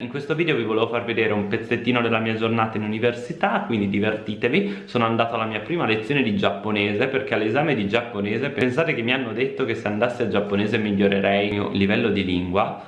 In questo video vi volevo far vedere un pezzettino della mia giornata in università, quindi divertitevi. Sono andato alla mia prima lezione di giapponese perché all'esame di giapponese pensate che mi hanno detto che se andassi a giapponese migliorerei il mio livello di lingua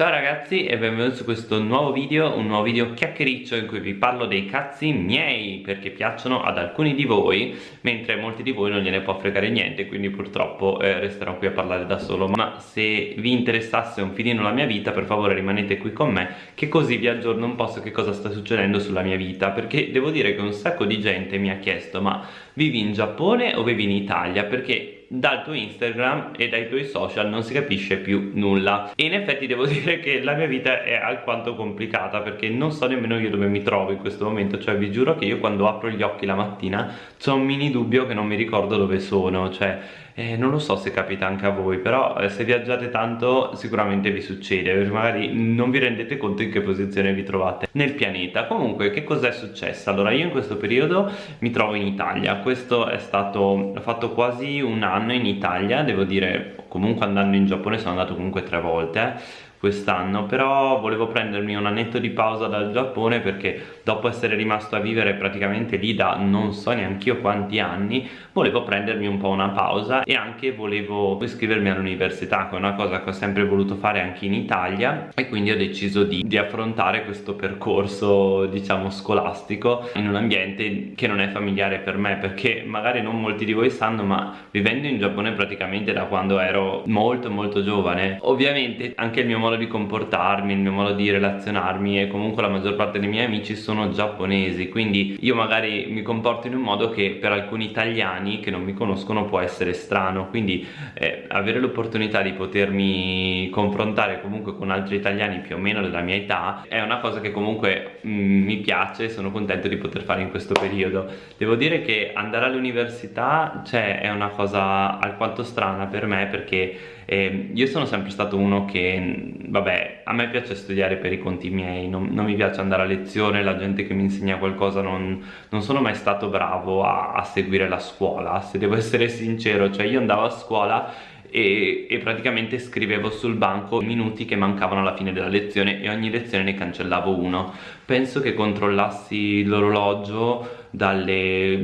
Ciao ragazzi e benvenuti su questo nuovo video, un nuovo video chiacchiericcio in cui vi parlo dei cazzi miei perché piacciono ad alcuni di voi mentre molti di voi non gliene può fregare niente quindi purtroppo eh, resterò qui a parlare da solo. Ma se vi interessasse un filino la mia vita per favore rimanete qui con me che così vi aggiorno un po' su che cosa sta succedendo sulla mia vita perché devo dire che un sacco di gente mi ha chiesto ma vivi in Giappone o vivi in Italia? Perché dal tuo Instagram e dai tuoi social non si capisce più nulla. E in effetti devo dire che la mia vita è alquanto complicata perché non so nemmeno io dove mi trovo in questo momento. Cioè vi giuro che io quando apro gli occhi la mattina c'ho un mini dubbio che non mi ricordo dove sono. Cioè eh, non lo so se capita anche a voi però eh, se viaggiate tanto sicuramente vi succede magari non vi rendete conto in che posizione vi trovate nel pianeta comunque che cosa è successo? allora io in questo periodo mi trovo in Italia questo è stato ho fatto quasi un anno in Italia devo dire comunque andando in Giappone sono andato comunque tre volte quest'anno però volevo prendermi un annetto di pausa dal Giappone perché dopo essere rimasto a vivere praticamente lì da non so neanche io quanti anni volevo prendermi un po' una pausa e anche volevo iscrivermi all'università che è una cosa che ho sempre voluto fare anche in Italia e quindi ho deciso di, di affrontare questo percorso diciamo scolastico in un ambiente che non è familiare per me perché magari non molti di voi sanno ma vivendo in Giappone praticamente da quando ero molto molto giovane ovviamente anche il mio modo modo di comportarmi, il mio modo di relazionarmi e comunque la maggior parte dei miei amici sono giapponesi quindi io magari mi comporto in un modo che per alcuni italiani che non mi conoscono può essere strano quindi eh, avere l'opportunità di potermi confrontare comunque con altri italiani più o meno della mia età è una cosa che comunque mm, mi piace e sono contento di poter fare in questo periodo. Devo dire che andare all'università cioè, è una cosa alquanto strana per me perché eh, io sono sempre stato uno che vabbè, a me piace studiare per i conti miei, non, non, mi piace andare a lezione, la gente che mi insegna qualcosa non, non sono mai stato bravo a, a, seguire la scuola, se devo essere sincero, cioè io andavo a scuola e, e, praticamente scrivevo sul banco i minuti che mancavano alla fine della lezione e ogni lezione ne cancellavo uno. Penso che controllassi l'orologio dalle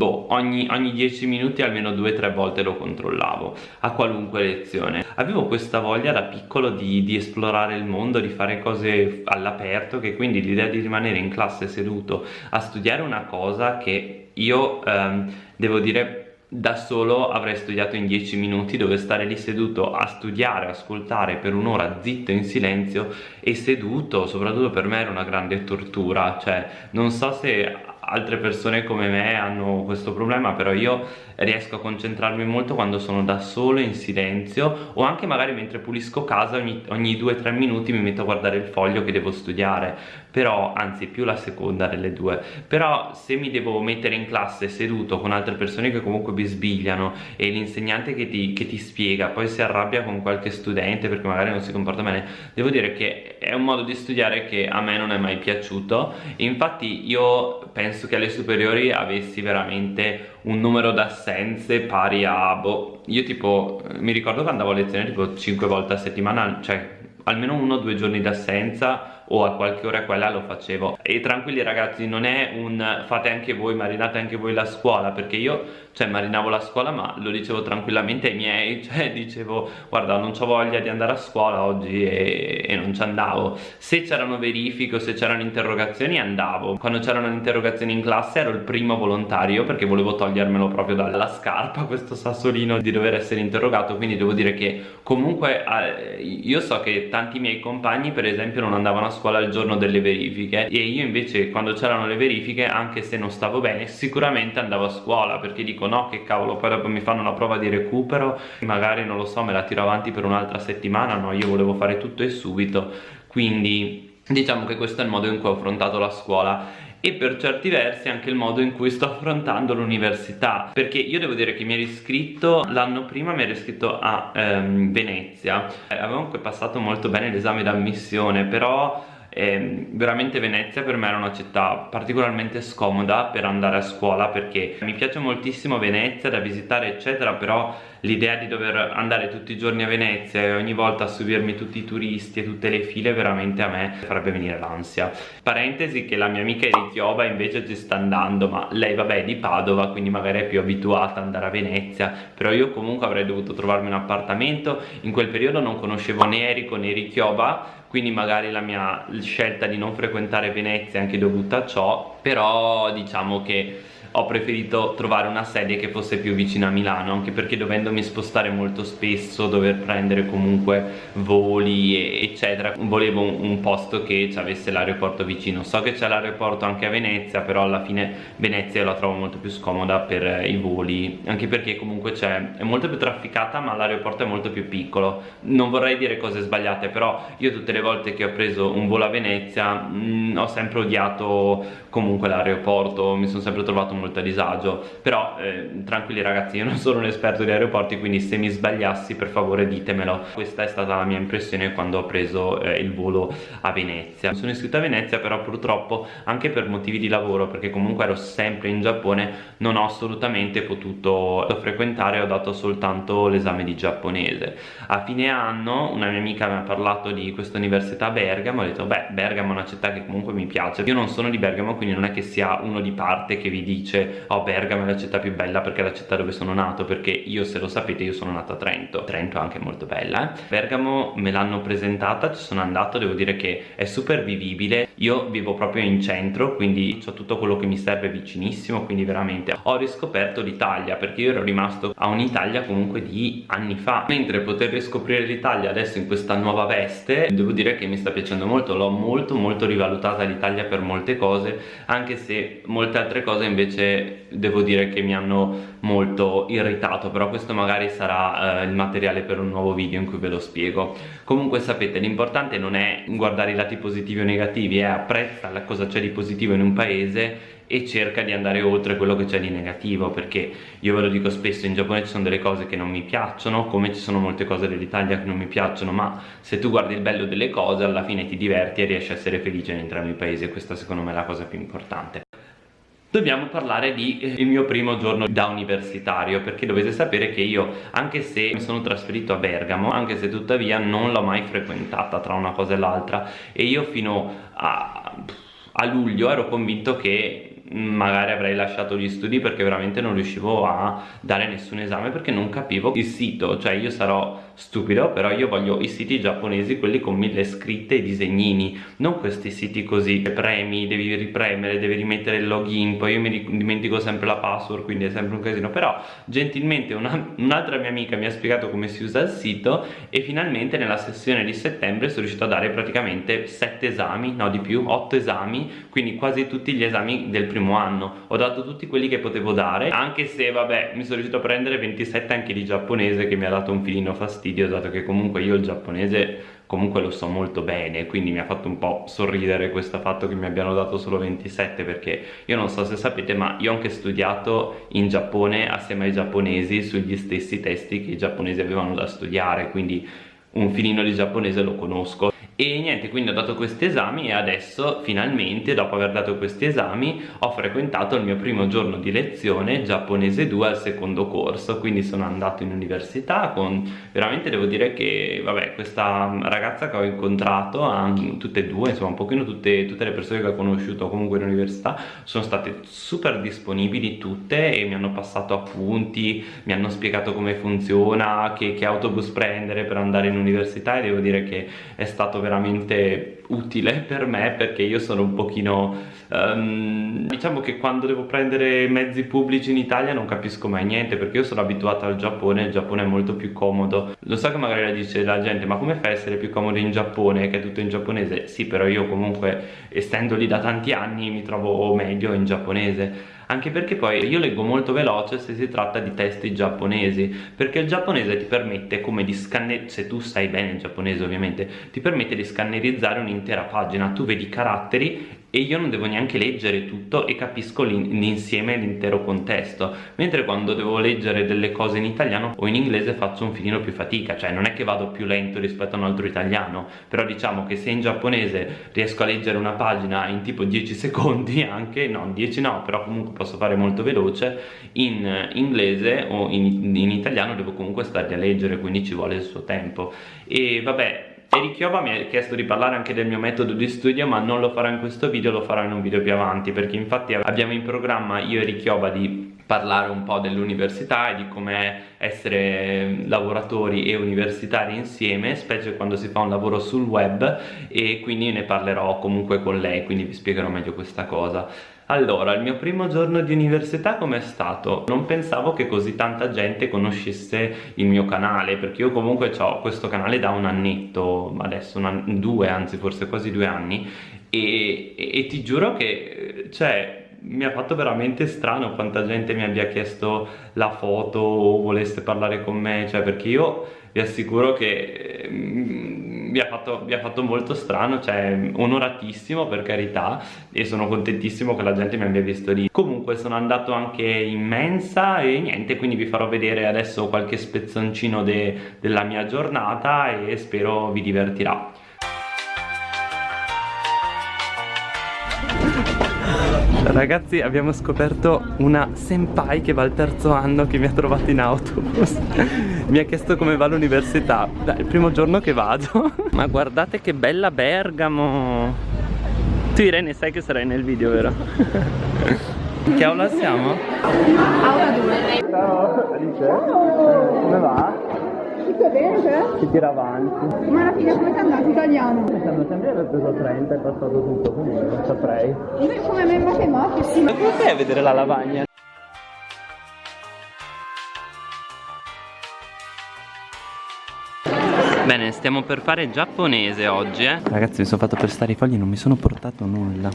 boh, ogni, ogni 10 minuti almeno 2-3 volte lo controllavo a qualunque lezione. Avevo questa voglia da piccolo di, di esplorare il mondo di fare cose all'aperto che quindi l'idea di rimanere in classe seduto a studiare una cosa che io ehm, devo dire da solo avrei studiato in 10 minuti dove stare lì seduto a studiare, ascoltare per un'ora zitto in silenzio e seduto soprattutto per me era una grande tortura. Cioè non so se altre persone come me hanno questo problema però io riesco a concentrarmi molto quando sono da solo in silenzio o anche magari mentre pulisco casa ogni, ogni 2-3 minuti mi metto a guardare il foglio che devo studiare. Però anzi più la seconda delle due. Però se mi devo mettere in classe seduto con altre persone che comunque bisbigliano e l'insegnante che che ti spiega poi si arrabbia con qualche studente perché magari non si comporta bene devo dire che è un modo di studiare che a me non è mai piaciuto. Infatti io penso che alle superiori avessi veramente un numero d'assenze pari a boh, io tipo mi ricordo che andavo a lezione tipo 5 volte a settimana cioè almeno uno o due giorni d'assenza o a qualche ora quella lo facevo. E tranquilli ragazzi non è un fate anche voi marinate anche voi la scuola perché io cioè marinavo la scuola ma lo dicevo tranquillamente ai miei cioè dicevo guarda non ho voglia di andare a scuola oggi e, e non ci andavo. Se c'erano verifiche o se c'erano interrogazioni andavo. Quando c'erano interrogazioni in classe ero il primo volontario perché volevo togliermelo proprio dalla scarpa questo sassolino di dover essere interrogato. Quindi devo dire che comunque eh, io so che tanti miei compagni per esempio non andavano a scuola scuola il giorno delle verifiche. E io invece quando c'erano le verifiche anche se non stavo bene sicuramente andavo a scuola perché dico no che cavolo poi dopo mi fanno una prova di recupero magari non lo so me la tiro avanti per un'altra settimana no io volevo fare tutto e subito. Quindi diciamo che questo è il modo in cui ho affrontato la scuola. E per certi versi anche il modo in cui sto affrontando l'università perché io devo dire che mi ero iscritto l'anno prima mi ero iscritto a um, Venezia. Avevo comunque passato molto bene l'esame d'ammissione però eh, veramente Venezia per me era una città particolarmente scomoda per andare a scuola perché mi piace moltissimo Venezia da visitare eccetera però l'idea di dover andare tutti i giorni a Venezia e ogni volta subirmi tutti i turisti e tutte le file veramente a me farebbe venire l'ansia. Parentesi che la mia amica Chiova invece ci sta andando ma lei vabbè è di Padova quindi magari è più abituata ad andare a Venezia però io comunque avrei dovuto trovarmi un appartamento. In quel periodo non conoscevo né Erico né Richiova quindi magari la mia scelta di non frequentare Venezia è anche dovuta a ciò però diciamo che ho preferito trovare una sede che fosse più vicina a Milano anche perché dovendomi spostare molto spesso dover prendere comunque voli eccetera volevo un posto che ci avesse l'aeroporto vicino. So che c'è l'aeroporto anche a Venezia però alla fine Venezia la trovo molto più scomoda per i voli anche perché comunque c'è è molto più trafficata ma l'aeroporto è molto più piccolo. Non vorrei dire cose sbagliate però io tutte le volte che ho preso un volo a Venezia mh, mm, ho sempre odiato comunque l'aeroporto mi sono sempre trovato molto a disagio. Però eh, tranquilli ragazzi io non sono un esperto di aeroporti quindi se mi sbagliassi per favore ditemelo. Questa è stata la mia impressione quando ho preso eh, il volo a Venezia. Sono iscritto a Venezia però purtroppo anche per motivi di lavoro perché comunque ero sempre in Giappone non ho assolutamente potuto frequentare ho dato soltanto l'esame di giapponese. A fine anno una mia amica mi ha parlato di questa università a Bergamo ho detto beh Bergamo è una città che comunque mi piace. Io non sono di Bergamo quindi non è che sia uno di parte che vi dice oh Bergamo è la città più bella perché è la città dove sono nato perché io se lo sapete io sono nato a Trento. Trento è anche molto bella eh? Bergamo me l'hanno presentata ci sono andato devo dire che è super vivibile. Io vivo proprio in centro quindi ho tutto quello che mi serve vicinissimo quindi veramente ho riscoperto l'Italia perché io ero rimasto a un'Italia comunque di anni fa. Mentre poter riscoprire l'Italia adesso in questa nuova veste devo dire che mi sta piacendo molto l'ho molto molto rivalutata l'Italia per molte cose anche se molte altre cose invece devo dire che mi hanno molto irritato però questo magari sarà eh, il materiale per un nuovo video in cui ve lo spiego. Comunque sapete l'importante non è guardare i lati positivi o negativi è apprezza la cosa c'è di positivo in un paese e cerca di andare oltre quello che c'è di negativo perché io ve lo dico spesso in Giappone ci sono delle cose che non mi piacciono come ci sono molte cose dell'Italia che non mi piacciono ma se tu guardi il bello delle cose alla fine ti diverti e riesci a essere felice in entrambi i paesi e questa secondo me è la cosa più importante Dobbiamo parlare di eh, il mio primo giorno da universitario perché dovete sapere che io anche se mi sono trasferito a Bergamo anche se tuttavia non l'ho mai frequentata tra una cosa e l'altra. E io fino a, a luglio ero convinto che magari avrei lasciato gli studi perché veramente non riuscivo a dare nessun esame perché non capivo il sito. Cioè io sarò stupido però io voglio i siti giapponesi quelli con mille scritte e disegnini non questi siti così premi devi ripremere devi rimettere il login poi io mi dimentico sempre la password quindi è sempre un casino però gentilmente un'altra mia amica mi ha spiegato come si usa il sito e finalmente nella sessione di settembre sono riuscito a dare praticamente 7 esami no di più 8 esami quindi quasi tutti gli esami del primo anno. Ho dato tutti quelli che potevo dare anche se vabbè mi sono riuscito a prendere 27 anche di giapponese che mi ha dato un filino fastidio dato che comunque io il giapponese comunque lo so molto bene quindi mi ha fatto un po' sorridere questo fatto che mi abbiano dato solo 27 perché io non so se sapete ma io ho anche studiato in Giappone assieme ai giapponesi sugli stessi testi che i giapponesi avevano da studiare quindi un filino di giapponese lo conosco e niente quindi ho dato questi esami e adesso finalmente dopo aver dato questi esami ho frequentato il mio primo giorno di lezione giapponese 2 al secondo corso. Quindi sono andato in università con veramente devo dire che vabbè questa ragazza che ho incontrato tutte e due insomma un pochino tutte, tutte le persone che ho conosciuto comunque in università sono state super disponibili tutte e mi hanno passato appunti mi hanno spiegato come funziona che, che autobus prendere per andare in università e devo dire che è stato veramente veramente utile per me perché io sono un pochino um, diciamo che quando devo prendere mezzi pubblici in Italia non capisco mai niente perché io sono abituata al Giappone il Giappone è molto più comodo. Lo so che magari la dice la gente ma come fai a essere più comodo in Giappone che è tutto in giapponese? Sì però io comunque essendo lì da tanti anni mi trovo meglio in giapponese anche perché poi io leggo molto veloce se si tratta di testi giapponesi perché il giapponese ti permette come di scannerizzare se tu sai bene il giapponese ovviamente ti permette di scannerizzare un'intera pagina. Tu vedi caratteri e io non devo neanche leggere tutto e capisco l'insieme l'intero contesto. Mentre quando devo leggere delle cose in italiano o in inglese faccio un filino più fatica cioè non è che vado più lento rispetto a un altro italiano. Però diciamo che se in giapponese riesco a leggere una pagina in tipo 10 secondi anche no 10 no però comunque posso fare molto veloce in inglese o in, in italiano devo comunque stare a leggere quindi ci vuole il suo tempo. E vabbè Eric Chioba mi ha chiesto di parlare anche del mio metodo di studio ma non lo farò in questo video, lo farò in un video più avanti perché infatti abbiamo in programma io e Eric Chioba di parlare un po' dell'università e di come essere lavoratori e universitari insieme specie quando si fa un lavoro sul web e quindi ne parlerò comunque con lei quindi vi spiegherò meglio questa cosa allora, il mio primo giorno di università com'è stato? Non pensavo che così tanta gente conoscesse il mio canale perché io comunque ho questo canale da un annetto, adesso una, due, anzi forse quasi due anni e, e, ti giuro che, cioè, mi ha fatto veramente strano quanta gente mi abbia chiesto la foto o volesse parlare con me, cioè perché io vi assicuro che mm, mi, ha fatto, mi ha fatto molto strano, cioè onoratissimo per carità e sono contentissimo che la gente mi abbia visto lì. Comunque sono andato anche in mensa e niente, quindi vi farò vedere adesso qualche spezzoncino de, della mia giornata e spero vi divertirà. Ragazzi abbiamo scoperto una senpai che va al terzo anno che mi ha trovato in autobus Mi ha chiesto come va l'università il primo giorno che vado Ma guardate che bella Bergamo Tu Irene sai che sarai nel video vero? che aula siamo? Aula 2 Ciao Alice Come va? Tutto bene te? Si tira avanti. Ma alla fine come sei andato italiano? Mi sembra sempre aver preso 30 e passato tutto, quindi non saprei. Come me matematica, Ma come fai a vedere la lavagna? Bene, stiamo per fare giapponese oggi, eh. Ragazzi, mi sono fatto prestare i fogli, non mi sono portato nulla.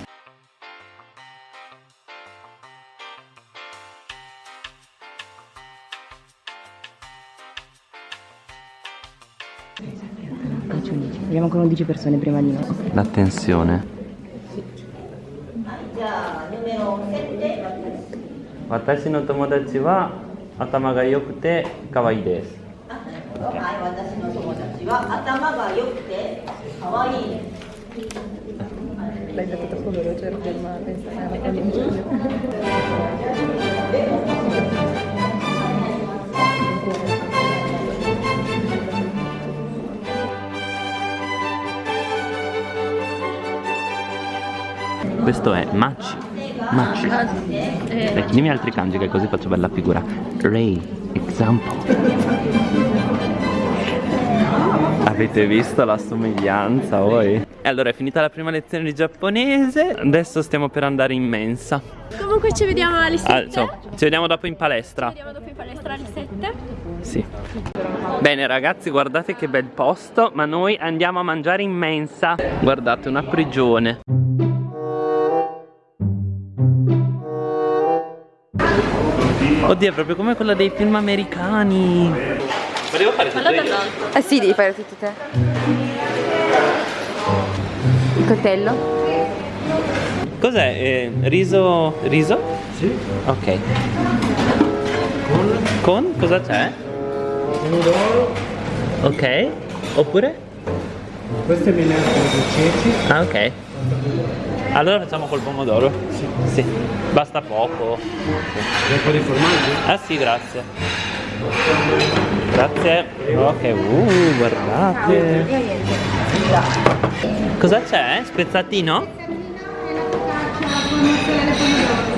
Abbiamo ancora 11 persone prima di noi. L'attenzione. Watashi no tomodachi wa atama ga yokute kawaii desu. 良くて可愛いです。L'hai detto troppo veloce per ma Questo è Machi. Machi. Eh. Ecco, dimmi altri kanji che così faccio bella figura. Ray, example. Avete visto la somiglianza voi? E allora è finita la prima lezione di giapponese. Adesso stiamo per andare in mensa. Comunque ci vediamo alle 7 ah, so, Ci vediamo dopo in palestra. Ci vediamo dopo in palestra alle 7 Sì. Bene ragazzi guardate che bel posto Ma noi andiamo a mangiare in mensa. Guardate una prigione. Oddio, è proprio come quella dei film americani. Ma devo fare tutto io? Eh sì, devi fare tutto te. Il coltello? Cos'è? Eh, riso... riso? Sì. Ok. Con? Con? Cosa c'è? Pomodoro. Ok. Oppure? Questo è minestra di ceci. Ah, ok. Allora facciamo col pomodoro? Sì. sì. Basta poco. Un po' di formaggio? Ah sì, grazie. Grazie. Ok, uh, guardate. Cosa c'è? Spezzatino?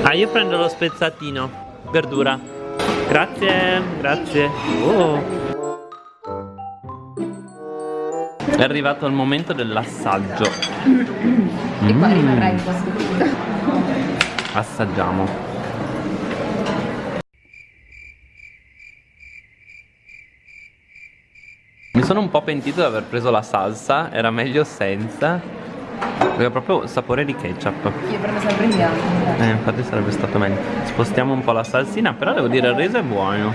Ah, io prendo lo spezzatino. Verdura. Grazie, grazie. Oh. È arrivato il momento dell'assaggio. E poi rimarrai in questo punto. Assaggiamo. Mi sono un po' pentito di aver preso la salsa, era meglio senza. Aveva proprio sapore di ketchup. Io prendo sempre in bianco. Eh, infatti sarebbe stato meglio. Spostiamo un po' la salsina, però devo dire il riso è buono.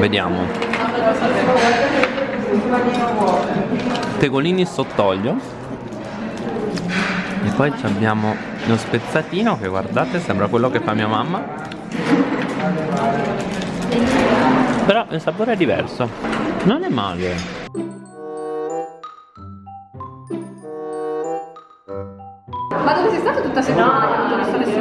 Vediamo. Tegolini sott'olio E poi abbiamo lo spezzatino che guardate sembra quello che fa mia mamma. Però il sapore è diverso. Non è male. Ma dove sei stato tutta settimana? Non ho visto lezione.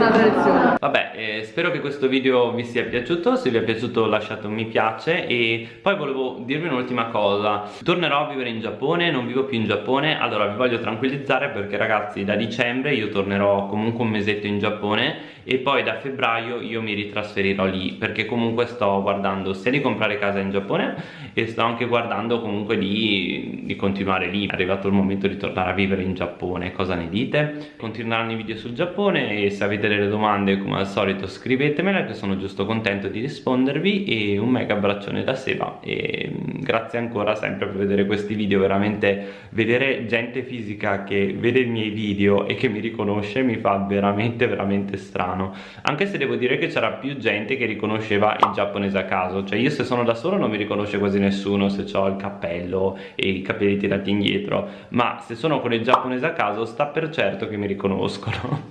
Vabbè, eh, spero che questo video vi sia piaciuto, se vi è piaciuto lasciate un mi piace e poi volevo dirvi un'ultima cosa. Tornerò a vivere in Giappone, non vivo più in Giappone, allora vi voglio tranquillizzare perché ragazzi da dicembre io tornerò comunque un mesetto in Giappone e poi da febbraio io mi ritrasferirò lì perché comunque sto guardando sia di comprare casa in Giappone e sto anche guardando comunque di, di continuare lì. È arrivato il momento di tornare a vivere in Giappone, cosa ne dite? Continueranno i video sul Giappone e se avete delle domande come al solito scrivetemele che sono giusto contento di rispondervi e un mega abbraccione da Seba e mm, grazie ancora sempre per vedere questi video veramente vedere gente fisica che vede i miei video e che mi riconosce mi fa veramente veramente strano. Anche se devo dire che c'era più gente che riconosceva il giapponese a caso cioè io se sono da solo non mi riconosce quasi nessuno se ho il cappello e i capelli tirati indietro ma se sono con il giapponese a caso sta per certo che mi riconoscono